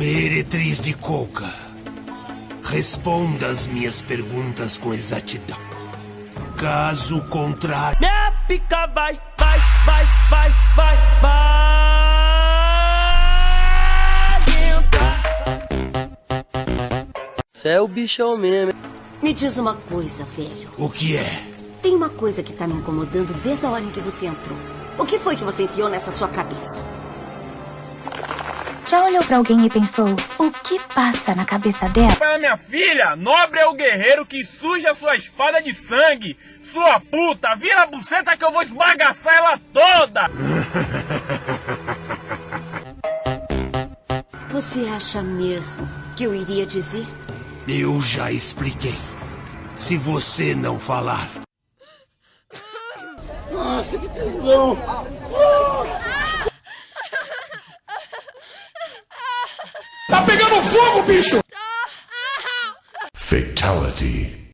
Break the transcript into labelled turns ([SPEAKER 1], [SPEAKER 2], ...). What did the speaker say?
[SPEAKER 1] Meretriz de Coca, responda as minhas perguntas com exatidão. Caso contrário...
[SPEAKER 2] Minha pica vai, vai, vai, vai, vai, vai
[SPEAKER 3] Você é o bichão mesmo.
[SPEAKER 4] Me diz uma coisa, velho.
[SPEAKER 1] O que é?
[SPEAKER 4] Tem uma coisa que tá me incomodando desde a hora em que você entrou. O que foi que você enfiou nessa sua cabeça?
[SPEAKER 5] Já olhou pra alguém e pensou, o que passa na cabeça dela?
[SPEAKER 6] Para minha filha, nobre é o guerreiro que suja sua espada de sangue. Sua puta, vira a buceta que eu vou esbagaçar ela toda!
[SPEAKER 4] Você acha mesmo que eu iria dizer?
[SPEAKER 1] Eu já expliquei. Se você não falar...
[SPEAKER 7] Nossa, que tesão!
[SPEAKER 6] Tá pegando fogo, bicho!
[SPEAKER 1] Fatality.